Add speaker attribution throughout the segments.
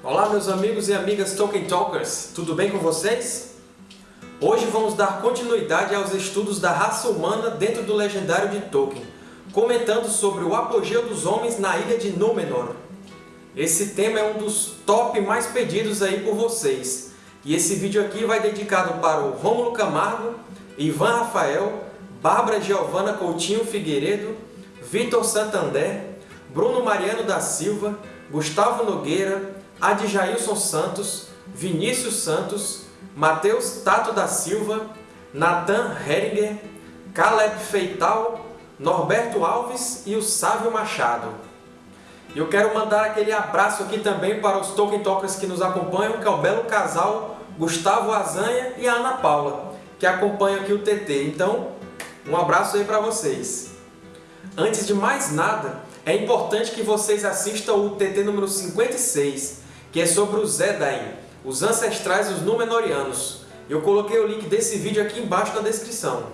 Speaker 1: Olá meus amigos e amigas Tolkien Talkers, tudo bem com vocês? Hoje vamos dar continuidade aos estudos da raça humana dentro do legendário de Tolkien, comentando sobre o apogeu dos homens na ilha de Númenor. Esse tema é um dos top mais pedidos aí por vocês, e esse vídeo aqui vai dedicado para o Rômulo Camargo, Ivan Rafael, Bárbara Giovana Coutinho Figueiredo, Vitor Santander, Bruno Mariano da Silva, Gustavo Nogueira, Adjailson Santos, Vinícius Santos, Matheus Tato da Silva, Nathan Heringer, Caleb Feital, Norberto Alves e o Sávio Machado. Eu quero mandar aquele abraço aqui também para os Tolkien Talkers que nos acompanham, que é o belo casal Gustavo Azanha e a Ana Paula, que acompanham aqui o TT. Então, um abraço aí para vocês. Antes de mais nada, é importante que vocês assistam o TT número 56, que é sobre os Edain, os ancestrais dos Númenóreanos. Eu coloquei o link desse vídeo aqui embaixo na descrição.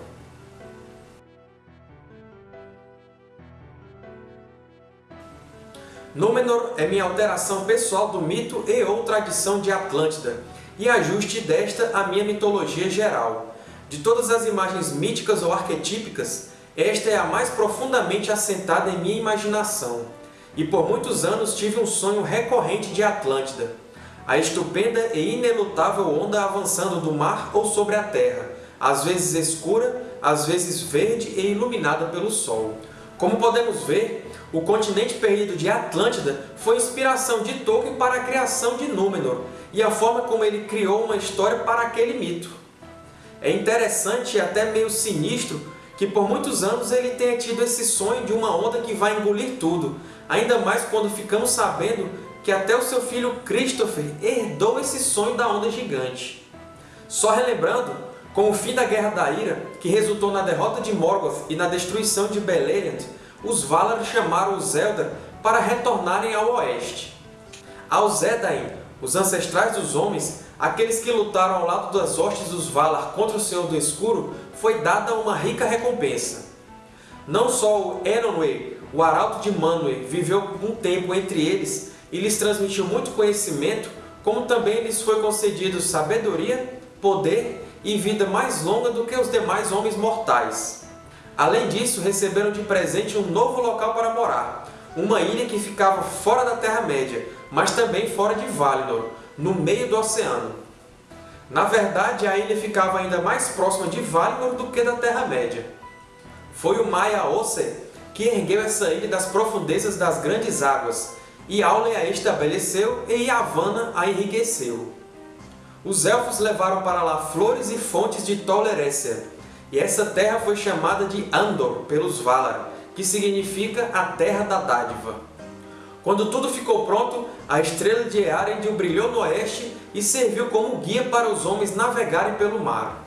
Speaker 1: Númenor é minha alteração pessoal do mito e ou tradição de Atlântida, e ajuste desta à minha mitologia geral. De todas as imagens míticas ou arquetípicas, esta é a mais profundamente assentada em minha imaginação, e por muitos anos tive um sonho recorrente de Atlântida, a estupenda e inelutável onda avançando do mar ou sobre a terra, às vezes escura, às vezes verde e iluminada pelo sol. Como podemos ver, o continente perdido de Atlântida foi inspiração de Tolkien para a criação de Númenor e a forma como ele criou uma história para aquele mito. É interessante e até meio sinistro que por muitos anos ele tenha tido esse sonho de uma onda que vai engolir tudo, ainda mais quando ficamos sabendo que até o seu filho Christopher herdou esse sonho da onda gigante. Só relembrando, com o fim da Guerra da Ira, que resultou na derrota de Morgoth e na destruição de Beleriand, os Valar chamaram os Eldar para retornarem ao oeste. Aos Edain, os ancestrais dos homens, aqueles que lutaram ao lado das hostes dos Valar contra o Senhor do Escuro, foi dada uma rica recompensa. Não só o Eronwë, o Arauto de Manwë, viveu um tempo entre eles e lhes transmitiu muito conhecimento, como também lhes foi concedido sabedoria, poder e vida mais longa do que os demais homens mortais. Além disso, receberam de presente um novo local para morar, uma ilha que ficava fora da Terra-média, mas também fora de Valinor, no meio do oceano. Na verdade, a ilha ficava ainda mais próxima de Valinor do que da Terra-média. Foi o Maia Ose que ergueu essa ilha das profundezas das grandes águas, e Aule a estabeleceu e Yavanna a enriqueceu. Os Elfos levaram para lá flores e fontes de Tol Eressëa, e essa terra foi chamada de Andor pelos Valar, que significa a Terra da Dádiva. Quando tudo ficou pronto, a estrela de Earendil brilhou no oeste e serviu como guia para os homens navegarem pelo mar.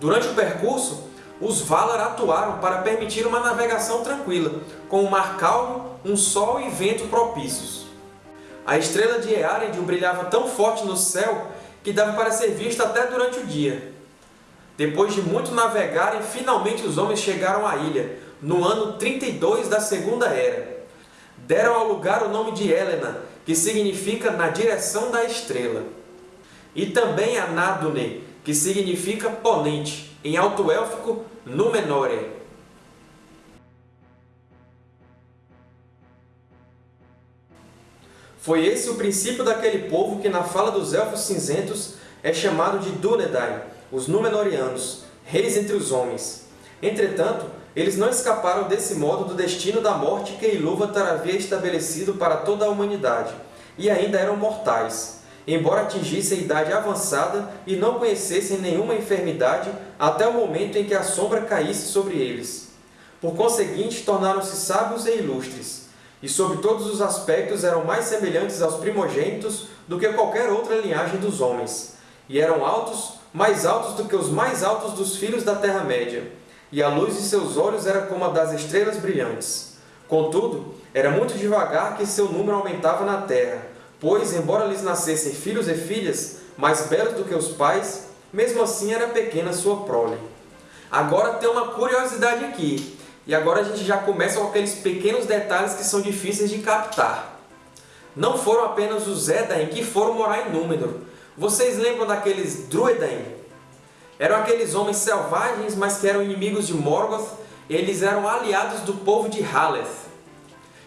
Speaker 1: Durante o percurso, os Valar atuaram para permitir uma navegação tranquila, com um mar calmo, um sol e vento propícios. A estrela de Earendil brilhava tão forte no céu que dava para ser vista até durante o dia. Depois de muito navegarem, finalmente os homens chegaram à ilha, no ano 32 da Segunda Era deram ao lugar o nome de Helena, que significa na direção da estrela. E também a Nadune, que significa ponente, em alto élfico Númenórea. Foi esse o princípio daquele povo que na fala dos Elfos Cinzentos é chamado de Dúnedain, os Númenóreanos, reis entre os homens. Entretanto, eles não escaparam desse modo do destino da morte que Ilúvatar havia estabelecido para toda a humanidade, e ainda eram mortais, embora atingissem a idade avançada e não conhecessem nenhuma enfermidade até o momento em que a sombra caísse sobre eles. Por conseguinte, tornaram-se sábios e ilustres, e sob todos os aspectos eram mais semelhantes aos primogênitos do que qualquer outra linhagem dos homens, e eram altos, mais altos do que os mais altos dos filhos da Terra-média, e a luz de seus olhos era como a das estrelas brilhantes. Contudo, era muito devagar que seu número aumentava na terra, pois, embora lhes nascessem filhos e filhas, mais belos do que os pais, mesmo assim era pequena sua prole. Agora tem uma curiosidade aqui, e agora a gente já começa com aqueles pequenos detalhes que são difíceis de captar. não foram apenas os Edain que foram morar em Númenor. Vocês lembram daqueles Druedain? Eram aqueles homens selvagens, mas que eram inimigos de Morgoth, eles eram aliados do povo de Haleth.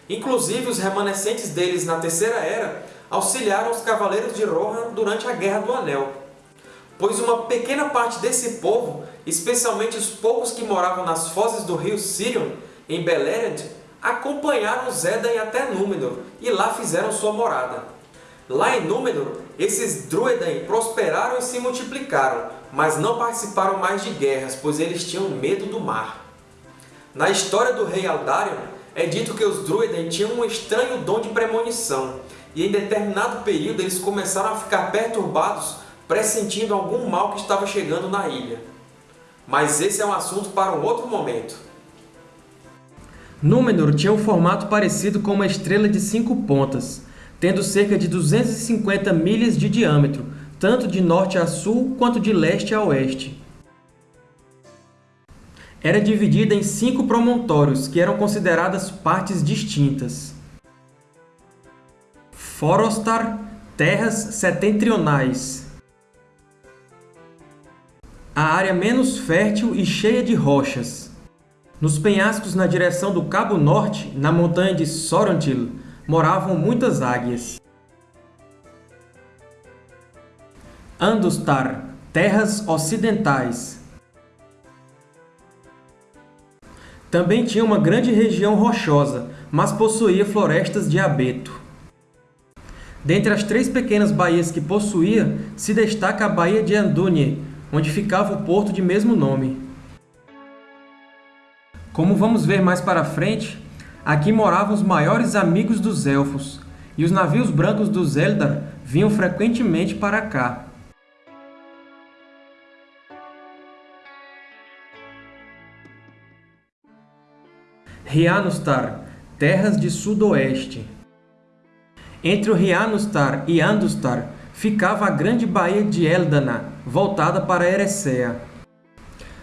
Speaker 1: Inclusive, os remanescentes deles na Terceira Era auxiliaram os Cavaleiros de Rohan durante a Guerra do Anel. Pois uma pequena parte desse povo, especialmente os poucos que moravam nas fozes do rio Sirion, em Beleriand, acompanharam os até Númenor e lá fizeram sua morada. Lá em Númenor, esses Druedain prosperaram e se multiplicaram, mas não participaram mais de guerras, pois eles tinham medo do mar. Na história do rei Aldarion, é dito que os Druedain tinham um estranho dom de premonição, e em determinado período eles começaram a ficar perturbados, pressentindo algum mal que estava chegando na ilha. Mas esse é um assunto para um outro momento.
Speaker 2: Númenor tinha um formato parecido com uma estrela de cinco pontas, tendo cerca de 250 milhas de diâmetro, tanto de norte a sul quanto de leste a oeste. Era dividida em cinco promontórios, que eram consideradas partes distintas. Forostar, terras setentrionais. A área menos fértil e cheia de rochas. Nos penhascos na direção do Cabo Norte, na montanha de Sorontil, moravam muitas águias. Andustar, terras ocidentais. Também tinha uma grande região rochosa, mas possuía florestas de abeto. Dentre as três pequenas baías que possuía, se destaca a Baía de Andúnie, onde ficava o porto de mesmo nome. Como vamos ver mais para frente, aqui moravam os maiores amigos dos Elfos, e os navios brancos dos Eldar vinham frequentemente para cá. Rianustar, terras de sudoeste. Entre o Rianustar e Andustar ficava a grande baía de Eldana, voltada para Eressëa.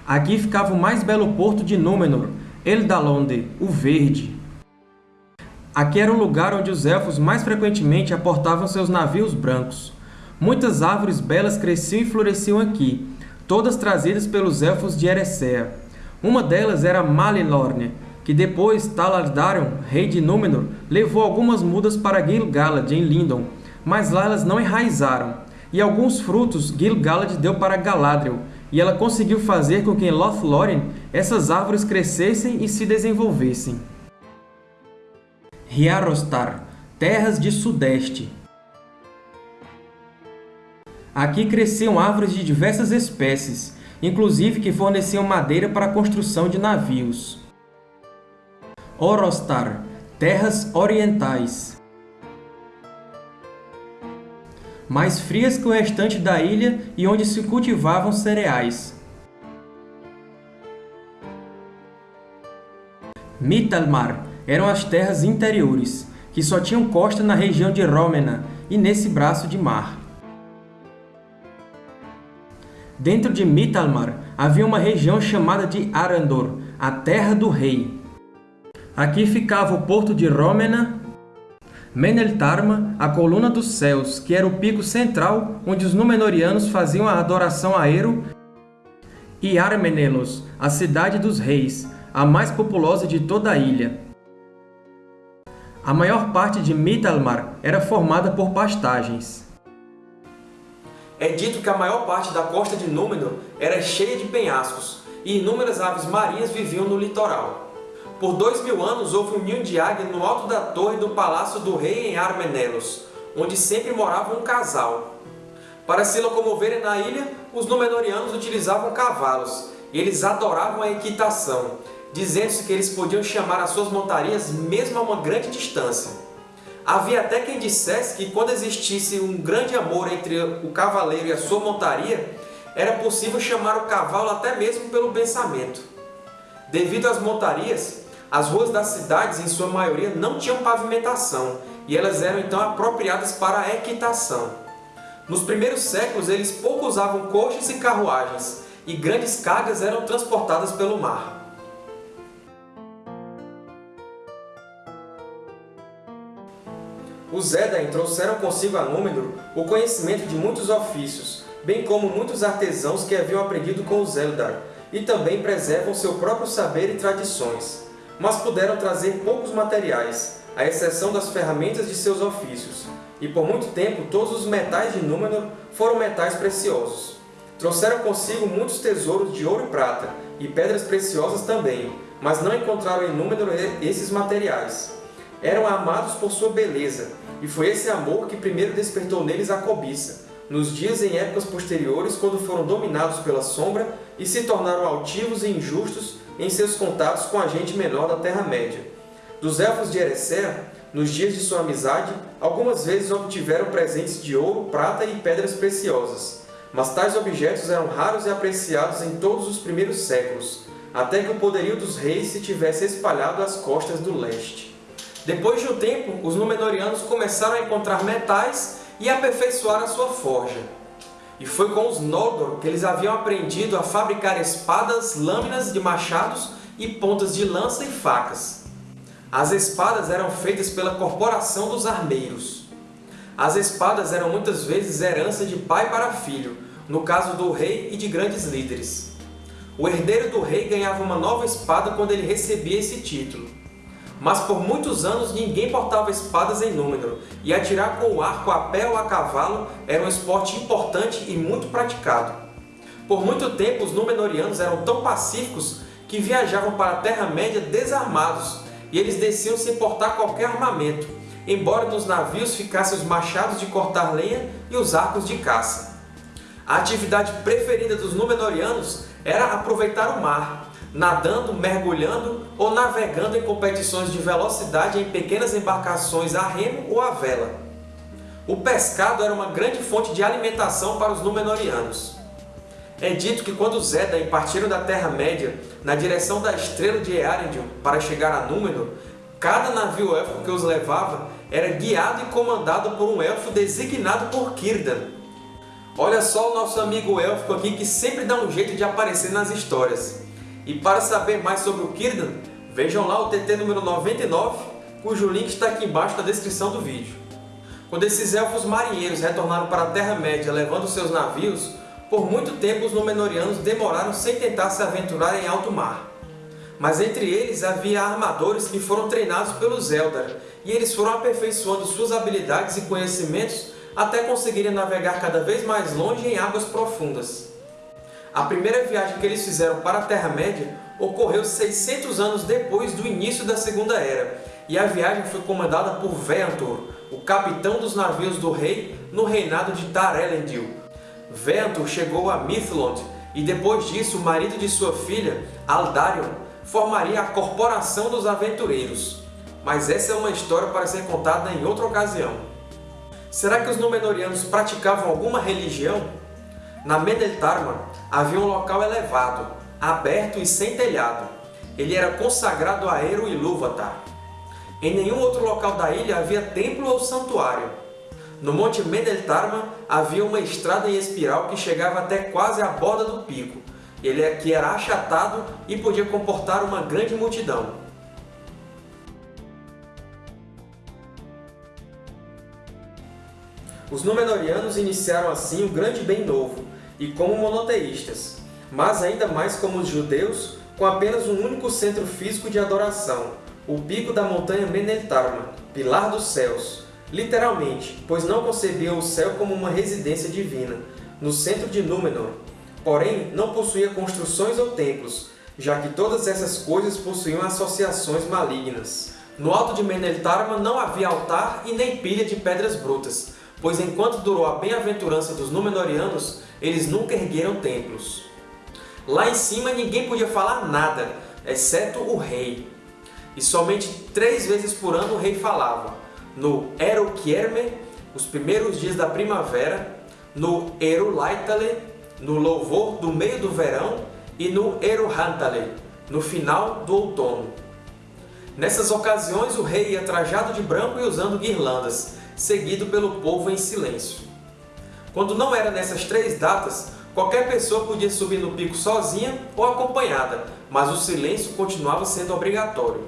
Speaker 2: Aqui ficava o mais belo porto de Númenor, Eldalonde, o Verde. Aqui era o lugar onde os Elfos mais frequentemente aportavam seus navios brancos. Muitas árvores belas cresciam e floresciam aqui, todas trazidas pelos Elfos de Eressëa. Uma delas era Malinlorne, que depois Talardarion, rei de Númenor, levou algumas mudas para Gil-galad, em Lindon, mas lá elas não enraizaram, e alguns frutos Gil-galad deu para Galadriel, e ela conseguiu fazer com que em Lothlórien essas árvores crescessem e se desenvolvessem. Riarostar, terras de sudeste. Aqui cresciam árvores de diversas espécies, inclusive que forneciam madeira para a construção de navios. Orostar, terras orientais. Mais frias que o restante da ilha e onde se cultivavam cereais. Mitalmar eram as terras interiores, que só tinham costa na região de Rómena e nesse braço de mar. Dentro de Mitalmar havia uma região chamada de Arandor, a Terra do Rei. Aqui ficava o porto de Rómena, Meneltarma, a coluna dos céus, que era o pico central onde os Númenóreanos faziam a adoração a Ero, e Armenelos, a cidade dos reis, a mais populosa de toda a ilha. A maior parte de Mitalmar era formada por pastagens.
Speaker 1: É dito que a maior parte da costa de Númenor era cheia de penhascos, e inúmeras aves marinhas viviam no litoral. Por dois mil anos houve um ninho de águia no alto da torre do palácio do rei em Armenelos, onde sempre morava um casal. Para se locomoverem na ilha, os Númenóreanos utilizavam cavalos, e eles adoravam a equitação, dizendo-se que eles podiam chamar as suas montarias mesmo a uma grande distância. Havia até quem dissesse que quando existisse um grande amor entre o cavaleiro e a sua montaria, era possível chamar o cavalo até mesmo pelo pensamento. Devido às montarias, as ruas das cidades, em sua maioria, não tinham pavimentação, e elas eram então apropriadas para a equitação. Nos primeiros séculos, eles pouco usavam coches e carruagens, e grandes cargas eram transportadas pelo mar. Os Edain trouxeram consigo a Númenor o conhecimento de muitos ofícios, bem como muitos artesãos que haviam aprendido com os Eldar, e também preservam seu próprio saber e tradições. Mas puderam trazer poucos materiais, à exceção das ferramentas de seus ofícios, e por muito tempo todos os metais de Númenor foram metais preciosos. Trouxeram consigo muitos tesouros de ouro e prata, e pedras preciosas também, mas não encontraram em Númenor esses materiais. Eram amados por sua beleza, e foi esse amor que primeiro despertou neles a cobiça, nos dias em épocas posteriores, quando foram dominados pela sombra e se tornaram altivos e injustos em seus contatos com a gente menor da Terra-média. Dos Elfos de Erecea, nos dias de sua amizade, algumas vezes obtiveram presentes de ouro, prata e pedras preciosas, mas tais objetos eram raros e apreciados em todos os primeiros séculos, até que o poderio dos reis se tivesse espalhado às costas do leste. Depois de um tempo, os Númenóreanos começaram a encontrar metais e aperfeiçoar a sua forja. E foi com os Noldor que eles haviam aprendido a fabricar espadas, lâminas de machados e pontas de lança e facas. As espadas eram feitas pela corporação dos armeiros. As espadas eram muitas vezes herança de pai para filho, no caso do rei e de grandes líderes. O herdeiro do rei ganhava uma nova espada quando ele recebia esse título. Mas por muitos anos ninguém portava espadas em Númenor, e atirar com o arco a pé ou a cavalo era um esporte importante e muito praticado. Por muito tempo os Númenóreanos eram tão pacíficos que viajavam para a Terra-média desarmados, e eles desciam sem portar qualquer armamento, embora nos navios ficassem os machados de cortar lenha e os arcos de caça. A atividade preferida dos Númenóreanos era aproveitar o mar, nadando, mergulhando ou navegando em competições de velocidade em pequenas embarcações a remo ou a vela. O pescado era uma grande fonte de alimentação para os Númenóreanos. É dito que quando os Edain partiram da Terra-média na direção da estrela de Earendil para chegar a Númenor, cada navio élfico que os levava era guiado e comandado por um elfo designado por Círdan. Olha só o nosso amigo élfico aqui que sempre dá um jeito de aparecer nas histórias. E para saber mais sobre o Círdan, vejam lá o TT número 99, cujo link está aqui embaixo na descrição do vídeo. Quando esses elfos marinheiros retornaram para a Terra-média levando seus navios, por muito tempo os Númenóreanos demoraram sem tentar se aventurar em alto mar. Mas entre eles havia armadores que foram treinados pelos Eldar, e eles foram aperfeiçoando suas habilidades e conhecimentos até conseguirem navegar cada vez mais longe em águas profundas. A primeira viagem que eles fizeram para a Terra-média ocorreu 600 anos depois do início da Segunda Era, e a viagem foi comandada por Veantor, o capitão dos navios do rei no reinado de Tar-Elendil. Veantor chegou a Mithlond, e depois disso o marido de sua filha, Aldarion, formaria a Corporação dos Aventureiros. Mas essa é uma história para ser contada em outra ocasião. Será que os Númenóreanos praticavam alguma religião? Na Meneltarma havia um local elevado, aberto e sem telhado. Ele era consagrado a Eru Ilúvatar. Em nenhum outro local da ilha havia templo ou santuário. No Monte Meneltarma havia uma estrada em espiral que chegava até quase à borda do pico, ele é que era achatado e podia comportar uma grande multidão. Os Númenóreanos iniciaram assim o grande bem novo, e como monoteístas, mas ainda mais como os judeus, com apenas um único centro físico de adoração, o pico da montanha Meneltarma, pilar dos céus, literalmente, pois não concebiam o céu como uma residência divina, no centro de Númenor. Porém, não possuía construções ou templos, já que todas essas coisas possuíam associações malignas. No alto de Meneltarma não havia altar e nem pilha de pedras brutas, pois enquanto durou a bem-aventurança dos Númenóreanos, eles nunca ergueram templos. Lá em cima ninguém podia falar nada, exceto o rei. E somente três vezes por ano o rei falava, no Erokierme, os primeiros dias da primavera, no Erulaitale, no louvor do meio do verão e no Eruhantale, no final do outono. Nessas ocasiões o rei ia trajado de branco e usando guirlandas, seguido pelo povo em silêncio. Quando não era nessas três datas, qualquer pessoa podia subir no pico sozinha ou acompanhada, mas o silêncio continuava sendo obrigatório.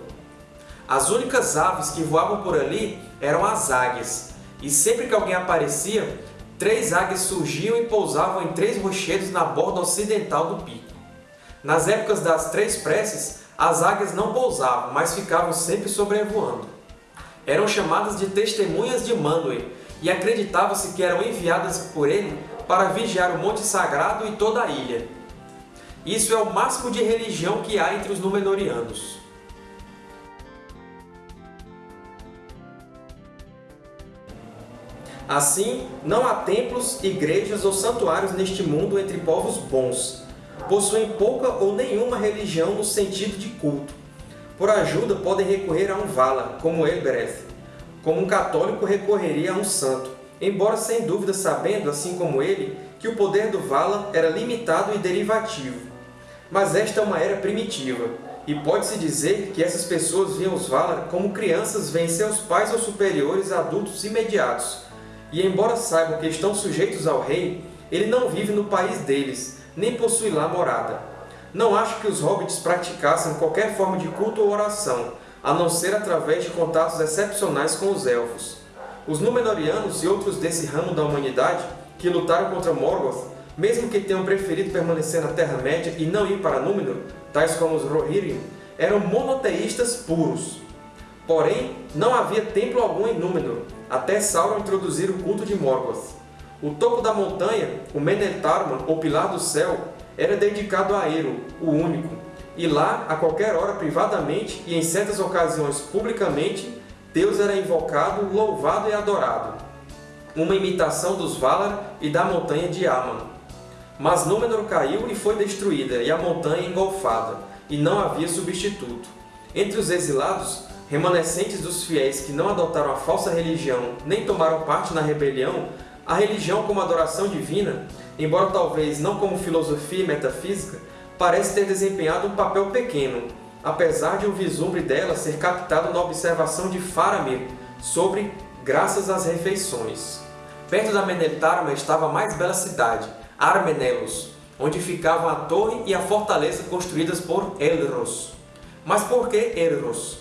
Speaker 1: As únicas aves que voavam por ali eram as águias, e sempre que alguém aparecia, três águias surgiam e pousavam em três rochedos na borda ocidental do pico. Nas épocas das três preces, as águias não pousavam, mas ficavam sempre sobrevoando. Eram chamadas de testemunhas de Manwë e acreditava-se que eram enviadas por ele para vigiar o Monte Sagrado e toda a ilha. Isso é o máximo de religião que há entre os Númenóreanos. Assim, não há templos, igrejas ou santuários neste mundo entre povos bons. Possuem pouca ou nenhuma religião no sentido de culto. Por ajuda, podem recorrer a um Vala, como Elbereth, como um católico recorreria a um santo, embora sem dúvida sabendo, assim como ele, que o poder do Vala era limitado e derivativo. Mas esta é uma era primitiva, e pode-se dizer que essas pessoas viam os Valar como crianças veem seus pais ou superiores adultos imediatos, e embora saibam que estão sujeitos ao rei, ele não vive no país deles, nem possui lá morada. Não acho que os hobbits praticassem qualquer forma de culto ou oração, a não ser através de contatos excepcionais com os Elfos. Os Númenóreanos e outros desse ramo da humanidade, que lutaram contra Morgoth, mesmo que tenham preferido permanecer na Terra-média e não ir para Númenor, tais como os Rohirrim, eram monoteístas puros. Porém, não havia templo algum em Númenor, até Sauron introduzir o culto de Morgoth. O topo da montanha, o Meneltarman, ou Pilar do Céu, era dedicado a Eru, o Único, e lá, a qualquer hora, privadamente e em certas ocasiões publicamente, Deus era invocado, louvado e adorado. Uma imitação dos Valar e da montanha de Aman. Mas Númenor caiu e foi destruída, e a montanha engolfada, e não havia substituto. Entre os exilados, remanescentes dos fiéis que não adotaram a falsa religião nem tomaram parte na rebelião, a religião como adoração divina, embora talvez não como filosofia e metafísica, parece ter desempenhado um papel pequeno, apesar de um vislumbre dela ser captado na observação de Faramir sobre Graças às Refeições. Perto da Meneltarma estava a mais bela cidade, Armenelos, onde ficavam a torre e a fortaleza construídas por Elros. Mas por que Elros?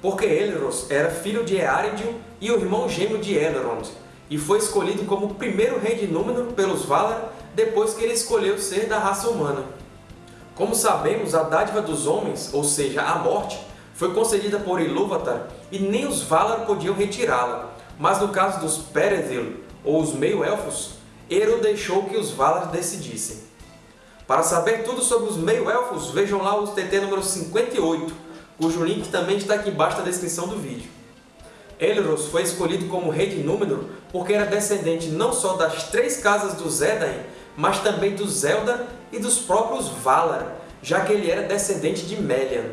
Speaker 1: porque Elros era filho de Eärendil e o irmão gêmeo de Elrond, e foi escolhido como o primeiro rei de Númenor pelos Valar depois que ele escolheu ser da raça humana. Como sabemos, a dádiva dos homens, ou seja, a morte, foi concedida por Ilúvatar e nem os Valar podiam retirá-la, mas no caso dos Perethil, ou os Meio-Elfos, Eru deixou que os Valar decidissem. Para saber tudo sobre os Meio-Elfos, vejam lá o TT número 58, cujo link também está aqui embaixo na descrição do vídeo. Elros foi escolhido como rei de Númenor porque era descendente não só das três casas dos Edain, mas também dos Eldar e dos próprios Valar, já que ele era descendente de Melian.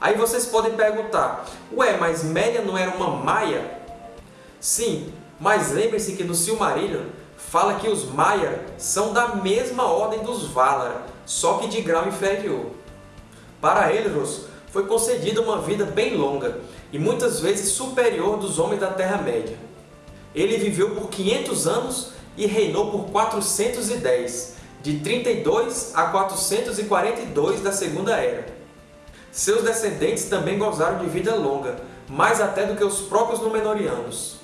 Speaker 1: Aí vocês podem perguntar, ué, mas Melian não era uma Maia? Sim, mas lembre-se que no Silmarillion fala que os Maiar são da mesma ordem dos Valar, só que de grau inferior. Para Elros, foi concedida uma vida bem longa e muitas vezes superior dos homens da Terra-média. Ele viveu por 500 anos e reinou por 410, de 32 a 442 da Segunda Era. Seus descendentes também gozaram de vida longa, mais até do que os próprios Númenóreanos.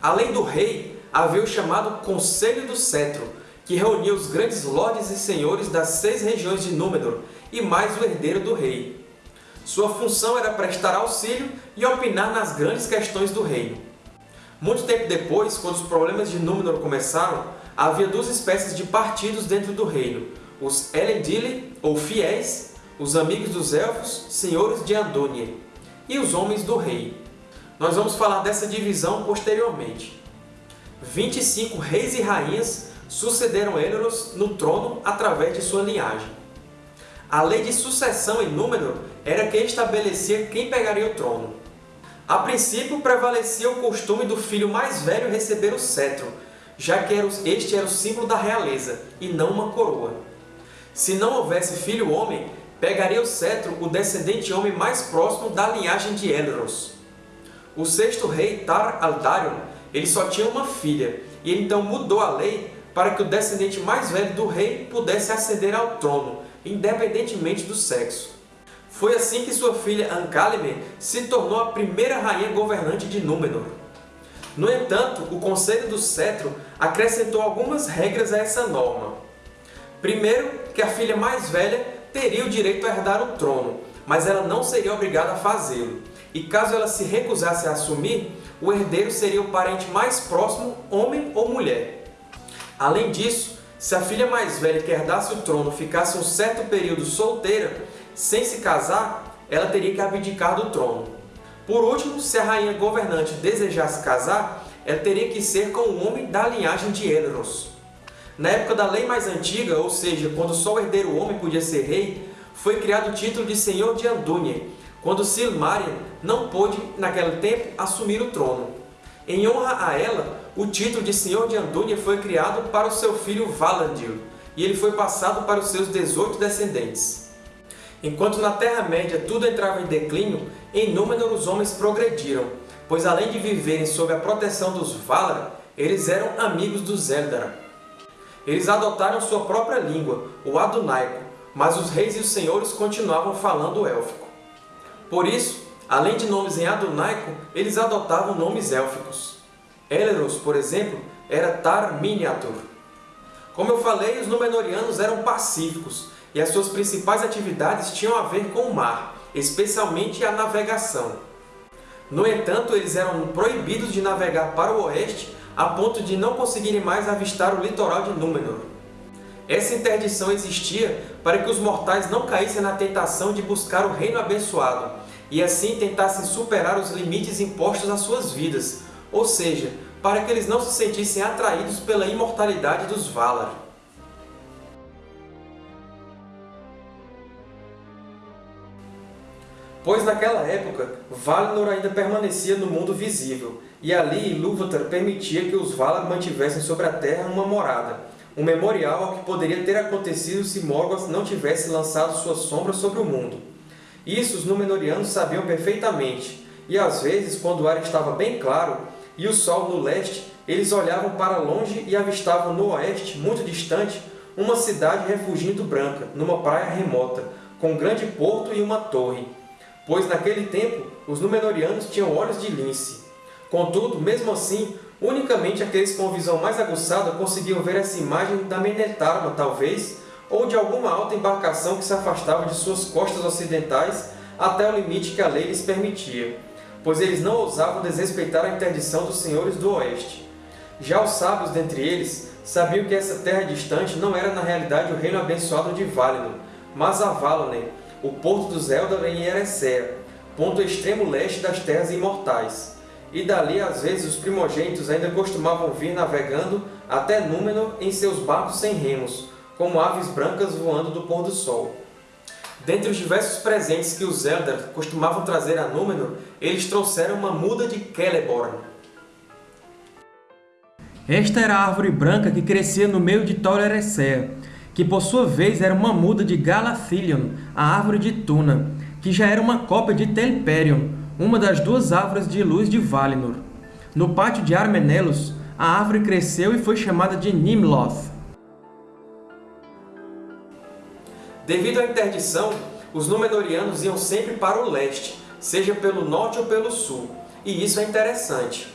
Speaker 1: Além do rei, havia o chamado Conselho do Cetro, que reunia os grandes lordes e senhores das seis regiões de Númenor e mais o herdeiro do rei. Sua função era prestar auxílio e opinar nas grandes questões do reino. Muito tempo depois, quando os problemas de Númenor começaram, havia duas espécies de partidos dentro do reino, os Elendili, ou fiéis, os amigos dos Elfos, senhores de Andúnie, e os homens do rei. Nós vamos falar dessa divisão posteriormente. 25 reis e rainhas sucederam Elros no trono através de sua linhagem. A lei de sucessão em Númenor era quem estabelecia quem pegaria o trono. A princípio, prevalecia o costume do filho mais velho receber o cetro, já que este era o símbolo da realeza, e não uma coroa. Se não houvesse filho homem, pegaria o cetro o descendente homem mais próximo da linhagem de Elros. O sexto rei, Tar Aldarion, ele só tinha uma filha, e então mudou a lei para que o descendente mais velho do rei pudesse ascender ao trono, independentemente do sexo. Foi assim que sua filha Ancálime se tornou a primeira rainha governante de Númenor. No entanto, o Conselho do Cetro acrescentou algumas regras a essa norma. Primeiro, que a filha mais velha teria o direito a herdar o trono, mas ela não seria obrigada a fazê-lo. E caso ela se recusasse a assumir, o herdeiro seria o parente mais próximo, homem ou mulher. Além disso, se a filha mais velha que herdasse o trono ficasse um certo período solteira, sem se casar, ela teria que abdicar do trono. Por último, se a rainha governante desejasse casar, ela teria que ser com um homem da linhagem de Elros. Na época da lei mais antiga, ou seja, quando só o herdeiro homem podia ser rei, foi criado o título de Senhor de Andúnie, quando Silmaril não pôde, naquele tempo, assumir o trono. Em honra a ela, o título de Senhor de Andúnie foi criado para o seu filho Valandil, e ele foi passado para os seus 18 descendentes. Enquanto na Terra-média tudo entrava em declínio, em Númenor os homens progrediram, pois além de viverem sob a proteção dos Valar, eles eram amigos dos Eldar. Eles adotaram sua própria língua, o Adunaico, mas os reis e os senhores continuavam falando élfico. Por isso, além de nomes em Adunaico, eles adotavam nomes élficos. Elros, por exemplo, era Tar Miniatur. Como eu falei, os Númenóreanos eram pacíficos, e as suas principais atividades tinham a ver com o mar, especialmente a navegação. No entanto, eles eram proibidos de navegar para o oeste a ponto de não conseguirem mais avistar o litoral de Númenor. Essa interdição existia para que os mortais não caíssem na tentação de buscar o Reino Abençoado e assim tentassem superar os limites impostos às suas vidas, ou seja, para que eles não se sentissem atraídos pela imortalidade dos Valar. Pois naquela época Valinor ainda permanecia no mundo visível, e ali Ilúvatar permitia que os Valar mantivessem sobre a Terra uma morada, um memorial ao que poderia ter acontecido se Morgoth não tivesse lançado sua sombra sobre o mundo. Isso os Númenóreanos sabiam perfeitamente, e às vezes, quando o ar estava bem claro e o sol no leste, eles olhavam para longe e avistavam no oeste, muito distante, uma cidade refugindo branca, numa praia remota, com um grande porto e uma torre pois naquele tempo os Númenóreanos tinham olhos de lince. Contudo, mesmo assim, unicamente aqueles com visão mais aguçada conseguiam ver essa imagem da Menetarma, talvez, ou de alguma alta embarcação que se afastava de suas costas ocidentais até o limite que a lei lhes permitia, pois eles não ousavam desrespeitar a interdição dos senhores do Oeste. Já os sábios dentre eles sabiam que essa terra distante não era na realidade o reino abençoado de Valinor, mas a Valonne, o porto dos Eldar em Eressëa, ponto extremo leste das Terras Imortais. E dali, às vezes, os primogênitos ainda costumavam vir navegando até Númenor em seus barcos sem remos, como aves brancas voando do pôr do sol. Dentre os diversos presentes que os Eldar costumavam trazer a Númenor, eles trouxeram uma muda de Celeborn.
Speaker 2: Esta era a árvore branca que crescia no meio de Tol Eressëa, que por sua vez era uma muda de Galathilion, a árvore de Tuna, que já era uma cópia de Telperion, uma das duas árvores de luz de Valinor. No pátio de Armenelos, a árvore cresceu e foi chamada de Nimloth.
Speaker 1: Devido à interdição, os Númenóreanos iam sempre para o leste, seja pelo norte ou pelo sul, e isso é interessante.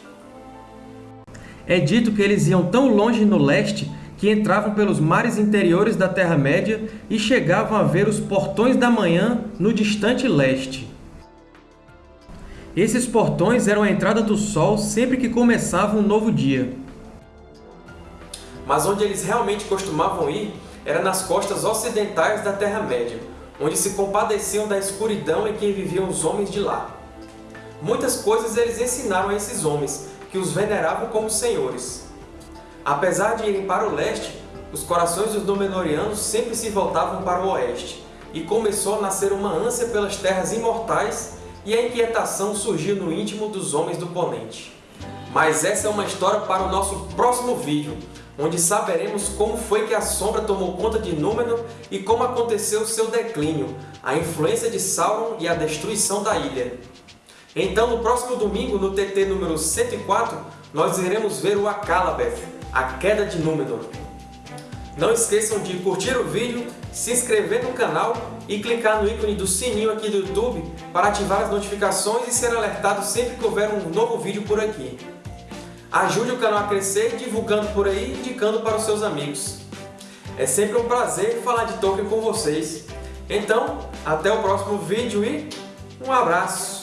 Speaker 2: É dito que eles iam tão longe no leste que entravam pelos mares interiores da Terra-média e chegavam a ver os portões da manhã no distante leste. Esses portões eram a entrada do Sol sempre que começava um novo dia.
Speaker 1: Mas onde eles realmente costumavam ir era nas costas ocidentais da Terra-média, onde se compadeciam da escuridão em que viviam os homens de lá. Muitas coisas eles ensinaram a esses homens, que os veneravam como senhores. Apesar de irem para o leste, os corações dos Númenóreanos sempre se voltavam para o oeste, e começou a nascer uma ânsia pelas terras imortais e a inquietação surgiu no íntimo dos homens do Ponente. Mas essa é uma história para o nosso próximo vídeo, onde saberemos como foi que a Sombra tomou conta de Númenor e como aconteceu seu declínio, a influência de Sauron e a destruição da ilha. Então, no próximo domingo, no TT número 104, nós iremos ver o Akalabeth, a Queda de Númenor. Não esqueçam de curtir o vídeo, se inscrever no canal e clicar no ícone do sininho aqui do YouTube para ativar as notificações e ser alertado sempre que houver um novo vídeo por aqui. Ajude o canal a crescer divulgando por aí e indicando para os seus amigos. É sempre um prazer falar de Tolkien com vocês. Então, até o próximo vídeo e um abraço!